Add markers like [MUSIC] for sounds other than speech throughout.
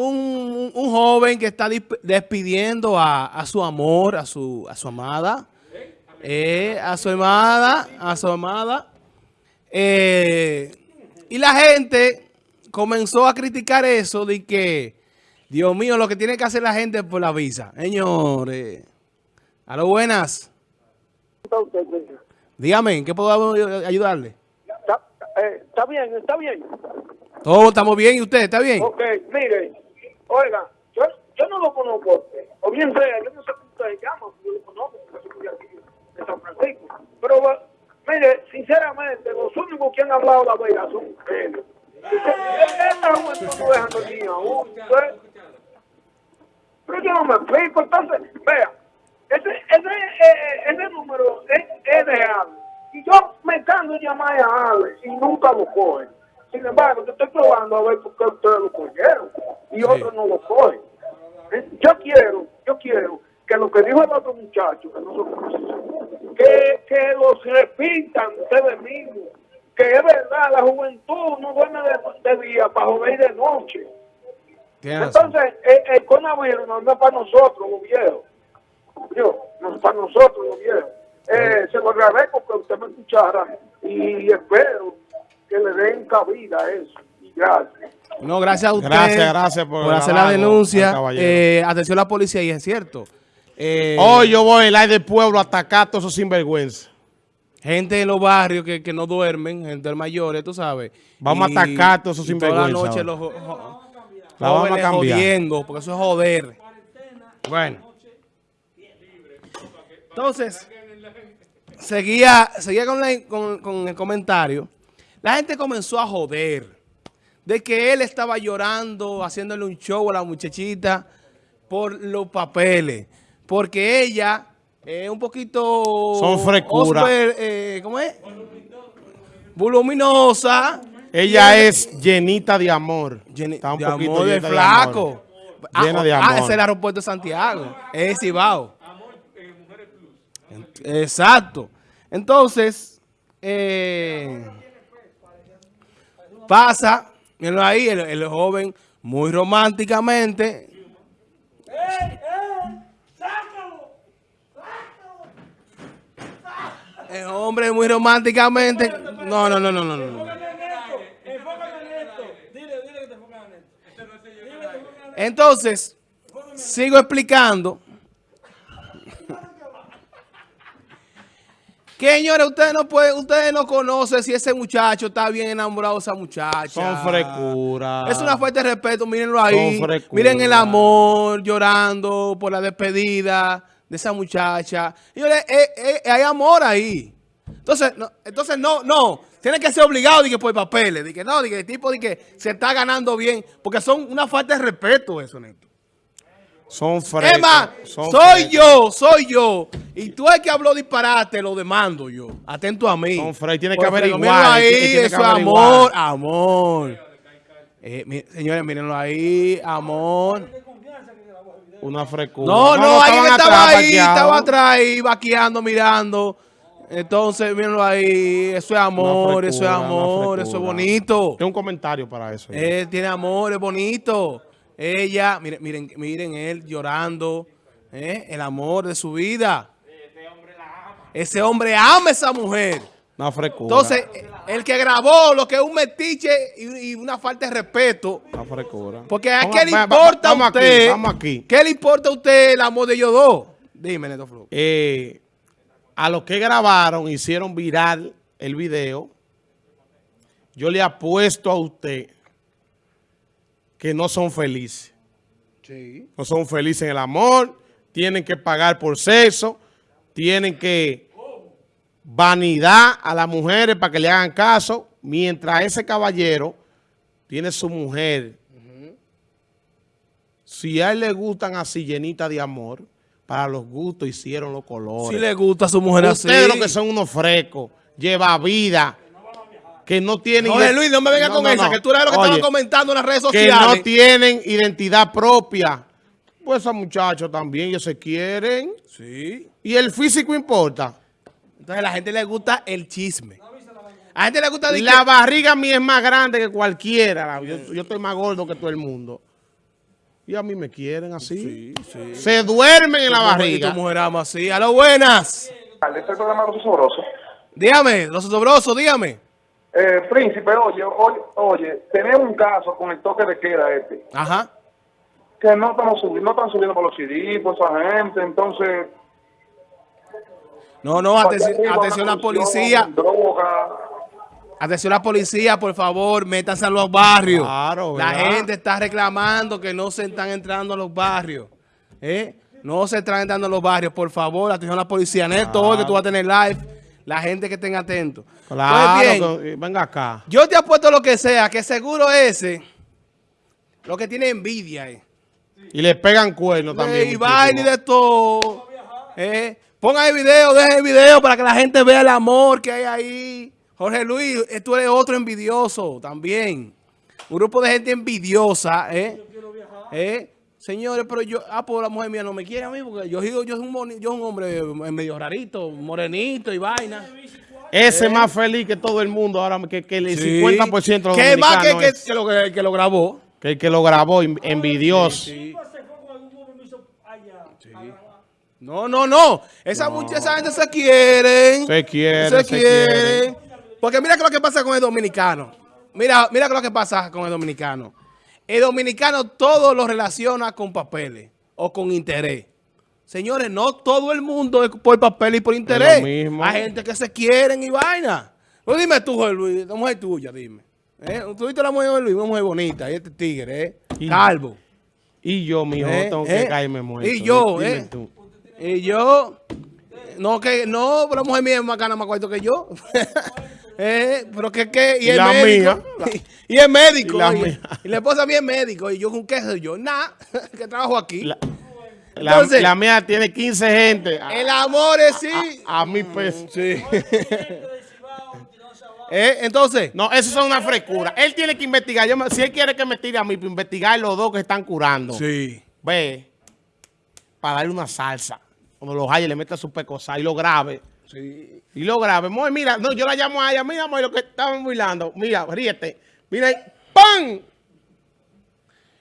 un, un joven que está despidiendo a, a, su amor, a su, a su amada, eh, a su amada, a su amada. Eh, y la gente comenzó a criticar eso de que, Dios mío, lo que tiene que hacer la gente es por la visa. Señores, a lo buenas. Dígame, ¿qué puedo ayudarle? Está, eh, está bien, está bien. Todos estamos bien, ¿y usted está bien? Ok, mire, oiga, yo, yo no lo conozco, o bien sea, yo no sé cómo usted se llama, yo lo conozco, porque soy aquí de San Francisco. Pero, mire, sinceramente, los únicos que han hablado la verdad son ustedes. Esta juventud no dejan dormir aún, Pero yo no me explico, entonces, vea, ese, ese, eh, ese número es, es de Ale. Y yo me canso llamar a Ale y nunca lo cogen. Sin embargo, yo estoy probando a ver por qué ustedes lo cogieron y otros no lo cogen. Eh, yo quiero, yo quiero que lo que dijo el otro muchacho, que no que, que los repitan ustedes mismos, que es verdad, la juventud no duerme de, día para joder de noche. Entonces, el, el, coronavirus no es para nosotros, los viejos. Yo, no es para nosotros, los viejos. Eh, se lo agradezco que usted me escuchara y espero que le den cabida a eso. Y gracias. No, gracias a usted. Gracias, gracias por, hacer la denuncia. Eh, atención a la policía, y es cierto. Eh, Hoy yo voy al aire del pueblo a atacar a todos esos sinvergüenza. Gente de los barrios que, que no duermen, gente mayores, tú sabes. Vamos a atacar a todos esos sinvergüenza. Toda la noche los la vamos a cambiar. jodiendo, porque eso es joder. Bueno. Entonces, seguía, seguía con, con, con el comentario. La gente comenzó a joder de que él estaba llorando, haciéndole un show a la muchachita por los papeles. Porque ella es un poquito... Son frescura. Eh, ¿Cómo es? Voluminosa. Ella es llenita de amor. Está un de poquito amor de flaco. Ah, llena de amor. Ah, es el aeropuerto de Santiago. Es Cibao. Exacto. Entonces, eh... Pasa, mirenlo ahí, el, joven muy románticamente. El hombre muy románticamente. No, no, no, no, no, no. Entonces, sigo explicando. Que señores, ustedes no pueden, ustedes no conocen si ese muchacho está bien enamorado de esa muchacha. Son frescuras. Es una falta de respeto, mírenlo ahí. Miren el amor, llorando por la despedida de esa muchacha. Señores, eh, eh, hay amor ahí. Entonces, no, entonces no, no. Tiene que ser obligado de que por papeles. De que no, de que el tipo de que se está ganando bien. Porque son una falta de respeto eso, Neto. Son frescos. Emma, soy yo, soy yo. Y tú el que habló disparate, lo demando yo. Atento a mí. Son frescos. Tiene que averiguar. ahí, eso es amor, amor. Eh, señores, mírenlo ahí, amor. Una frescura. No, no, no alguien estaba ahí, estaba atrás, vaqueando, mirando. Entonces, mírenlo ahí, eso es amor, eso es amor, eso es bonito. Tengo un comentario para eso. Él tiene amor, es bonito. Ella, miren, miren, miren él llorando, ¿eh? el amor de su vida. Ese hombre la ama. Ese hombre ama a esa mujer. Una frescura. Entonces, el que grabó lo que es un metiche y, una falta de respeto. Una frescura. Porque a qué le importa a usted. vamos aquí. ¿Qué le importa a usted el amor de ellos dos? Dime, Neto Flo. Eh, a los que grabaron, hicieron viral el video, yo le apuesto a usted que no son felices. No son felices en el amor, tienen que pagar por sexo, tienen que vanidad a las mujeres para que le hagan caso, mientras ese caballero tiene su mujer. Si a él le gustan así llenitas de amor, para los gustos hicieron los colores. Si le gusta a su mujer así. Ustedes lo que son unos frescos, lleva vida que no tienen... Oye, Luis, no me vengas con esa, que tú eres lo que estaban comentando en las redes sociales. Que no tienen identidad propia. Pues esos muchachos también, ellos se quieren. Sí. Y el físico importa. Entonces a la gente le gusta el chisme. A la gente le gusta... La barriga mía es más grande que cualquiera. Yo, yo estoy más gordo que todo el mundo. Y a mí me quieren así. Sí, sí. Se duermen en la barriga. tu mujer ama así. A lo buenas. Este es el programa Los Sabrosos. Dígame, los sobrosos, dígame. Eh, príncipe, oye, oye, oye, tenemos un caso con el toque de queda este, Ajá. que no estamos subiendo, no están subiendo por los CD, por esa gente, entonces... No, no, atención, atención a la policía. Droga. Atención a la policía, por favor, métanse a los barrios. Claro, la gente está reclamando que no se están entrando a los barrios. ¿eh? No se están entrando a los barrios, por favor, atención a la policía. Neto, hoy que tú vas a tener live, la gente que estén atento. Claro, Pues bien, que- venga acá. yo te apuesto lo que sea, que seguro ese, lo que tiene envidia es. Y le pegan cuernos también. y vaina y de todo. ¿eh? Pongan el video, dejen el video para que la gente vea el amor que hay ahí. Jorge Luis, eh, tú eres otro envidioso también. Un grupo de gente envidiosa, ¿eh? ¿Eh? Señores, pero yo, ah, pues la mujer mía no me quiere a mí porque yo, yo, yo, soy un, boni- yo soy un hombre medio rarito, morenito y vaina. Ese es más feliz que todo el mundo ahora, que, que el 50% de los Que más que, que, que lo, que, que lo grabó. que el que lo grabó, en- envidioso. Sí. No, no, no. Esa, mucha- esa gente se quieren. Se quiere, Se, se quieren. Porque mira que lo que pasa con el dominicano. Mira, mira que lo que pasa con el dominicano. El dominicano todo lo relaciona con papeles o con interés. Señores, no todo el mundo es por papel y por interés. mismo. Hay gente que se quieren y vaina. Pues dime tú, Jorge Luis, la mujer tuya, dime. ¿Eh? ¿Tú viste la mujer de Luis? Una mujer bonita, y este tigre, ¿eh? Y- Calvo. Y yo, mijo, ¿Eh? tengo que ¿Eh? caerme muerto. Y yo, Dime ¿eh? tú. Y yo, no, que no, pero la mujer mía es más gana más cuarto que yo. [LAUGHS] eh, pero que, que, y, Y es la médico. mía. [LAUGHS] Y, es médico. Y la mía. Y la esposa mía es médico. Y yo, ¿con qué soy yo? Nada, [LAUGHS] que trabajo aquí. La, la- Entonces- la mía tiene 15 gente. A, El amor es sí. a mil pesos. sí. eh, entonces, No, eso son una frescura. Él tiene que investigar. Yo si él quiere que me tire a mí, para investigar los dos que están curando. sí. Ve, para darle una salsa. Cuando los haya, le meta su pecosa y lo grabe. Sí. Y lo grabe. Moy, mira, no, yo la llamo a ella. Mira, Moy, lo que estaban bailando. Mira, ríete. Mira, ahí, ¡pam!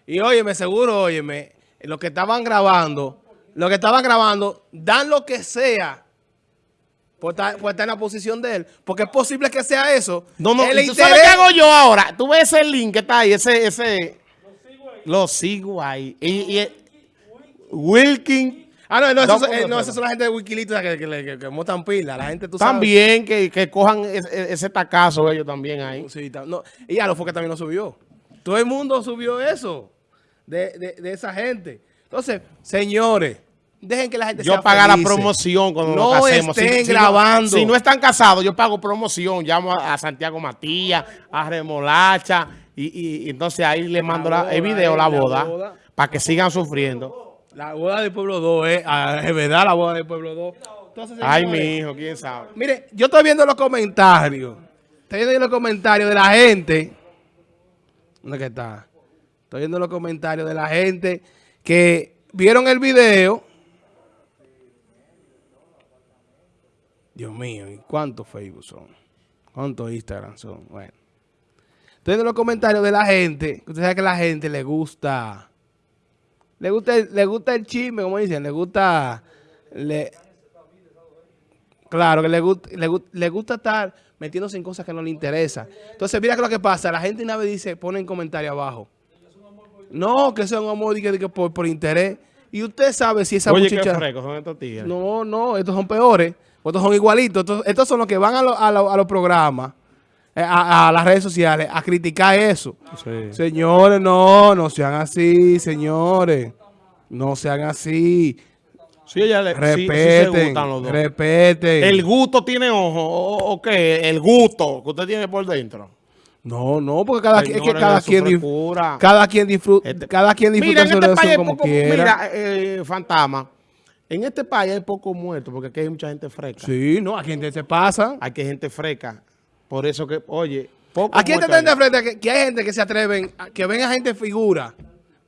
Y óyeme, seguro, óyeme, lo que estaban grabando, lo que estaban grabando, dan lo que sea por estar, por estar en la posición de él. Porque es posible que sea eso. No, no, El ¿tú sabes interés- qué hago yo ahora? Tú ves ese link que está ahí, ese, ese... Lo sigo ahí. Y, y Wilkin Ah, no, no, No, esos, son- ¿cómo eh, no, esos son la gente de Wikileaks que, que, que, que montan pila. La gente, tú sabes. también, que, que cojan ese, ese tacazo ellos también ahí. Sí, no, y ya lo fue que también lo subió. Todo el mundo subió eso. De, de, de esa gente. Entonces, señores, dejen que la gente Yo sea pagar la feliz. promoción cuando No nos casemos. estén no- grabando. Si no, están casados, yo pago promoción. Llamo a, a Santiago Matías, a Remolacha, y, y- y entonces ahí le mando la- el boda, video, la la boda, boda. para que sigan sufriendo. La boda del pueblo 2, eh. Es verdad, la boda del pueblo 2. Entonces, Ay, mi hijo, quién sabe. Mire, yo estoy viendo los comentarios. Estoy viendo los comentarios de la gente. ¿Dónde que está? Estoy viendo los comentarios de la gente que vieron el video. Dios mío, ¿y cuántos Facebook son? ¿Cuántos Instagram son? Bueno. Estoy viendo los comentarios de la gente. Usted sabe que a la gente le gusta. Le gusta, el- le gusta el chisme, como dicen. Le gusta. Le, Claro, que le, gusta, le, le gusta estar metiéndose en cosas que no le interesan. Entonces, mira que lo que pasa. La gente una vez dice, pone en comentario abajo. No, que sea un amor que, por, por interés. Y usted sabe si esa Oye, qué muchacha... son estos tigres. No, no, estos son peores. Estos son igualitos. Estos, estos son los que van a, lo- a lo- a los programas, a, a las redes sociales, a criticar eso. Sí. Señores, no, no sean así, señores. No sean así. Sí, ella le, sí- sí se Respeten, gustan los dos. respeten. ¿El gusto tiene ojo o, o qué? El gusto que usted tiene por dentro. No, no, porque cada, quien- es que cada quien, frescura. cada quien disfruta, Este- cada quien disfruta Mira, su este país hay como poco, quiera. mira, eh, fantasma, en este país hay pocos muertos porque aquí hay mucha gente fresca. Sí, no, aquí gente se pasa. Hay que gente fresca. Por eso que, oye, pocos Aquí está hay. frente que, que hay gente que se atreven, a- que ven a gente figura.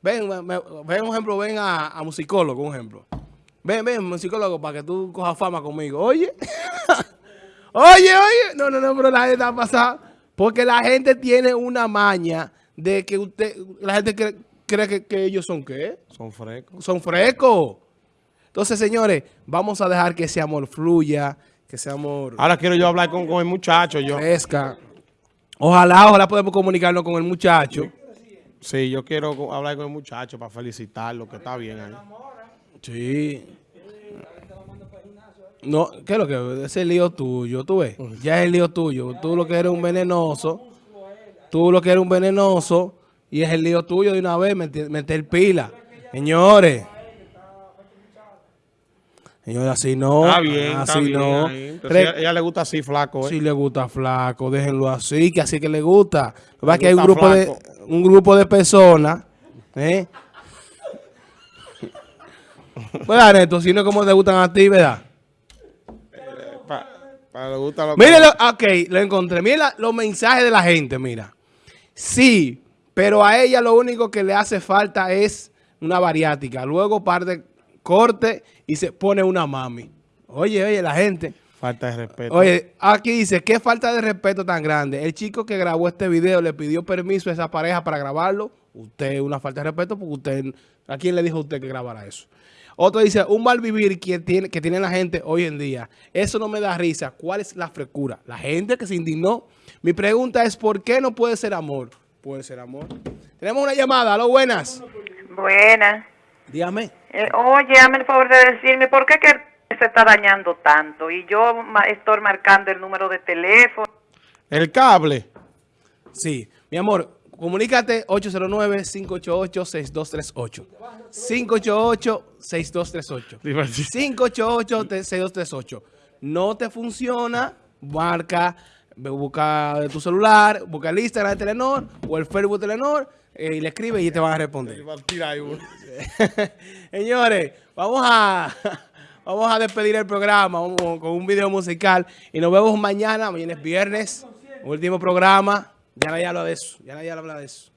Ven, me- ven un ejemplo, ven a, a musicólogo, un ejemplo. Ven, ven, musicólogo, para que tú cojas fama conmigo. Oye, [LAUGHS] oye, oye. No, no, no, pero la gente está pasada. Porque la gente tiene una maña de que usted, la gente cree, que ellos son qué? Son frescos. Son frescos. Entonces, señores, vamos a dejar que ese amor fluya, que ese amor Ahora quiero yo hablar con, con el muchacho, yo. crezca. Ojalá, ojalá podamos comunicarnos con el muchacho. Sí, yo quiero hablar con el muchacho para felicitarlo, que está bien ahí. Sí. No, ¿qué es lo que? Ese es el lío tuyo, tú ves. Ya es el lío tuyo. Tú lo que eres un venenoso. Tú lo que eres un venenoso. Y es el lío tuyo de una vez, meter, meter pila. Señores. Señores, así no. Está bien, así bien. no. Entonces, ella, ella le gusta así, flaco, ¿eh? si le gusta flaco, déjenlo así, que así que le gusta. Lo que pasa es que hay un grupo de, un grupo de personas, ¿eh? [LAUGHS] ¿Verdad, Neto? Si no es como te gustan a ti, ¿verdad? Pa- para le gusta lo Mire, lo- ok, lo encontré. Mira la- los mensajes de la gente, mira. Sí, pero a ella lo único que le hace falta es una bariátrica. Luego parte corte y se pone una mami. Oye, oye, la gente. Falta de respeto. Oye, aquí dice, qué falta de respeto tan grande. El chico que grabó este video le pidió permiso a esa pareja para grabarlo. Usted, una falta de respeto porque usted, ¿a quién le dijo a usted que grabara eso? Otro dice, un mal vivir que tiene, que tiene la gente hoy en día. Eso no me da risa. ¿Cuál es la frescura? La gente que se indignó. Mi pregunta es, ¿por qué no puede ser amor? Puede ser amor. Tenemos una llamada. Aló, buenas. Buena. Dígame. Eh, oye, hazme el favor de decirme por qué que se está dañando tanto y yo ma- estoy marcando el número de teléfono. El cable. Sí, mi amor, comunícate 809-588-6238. 588-6238. 588-6238. No te funciona, marca, busca de tu celular, busca el Instagram de Telenor o el Facebook de Telenor eh, y le escribe y te van a responder. [LAUGHS] Señores, vamos a, [LAUGHS] vamos a despedir el programa vamos con un video musical y nos vemos mañana. Mañana es viernes, último programa. Ya nadie habla de eso. Ya nadie habla de eso.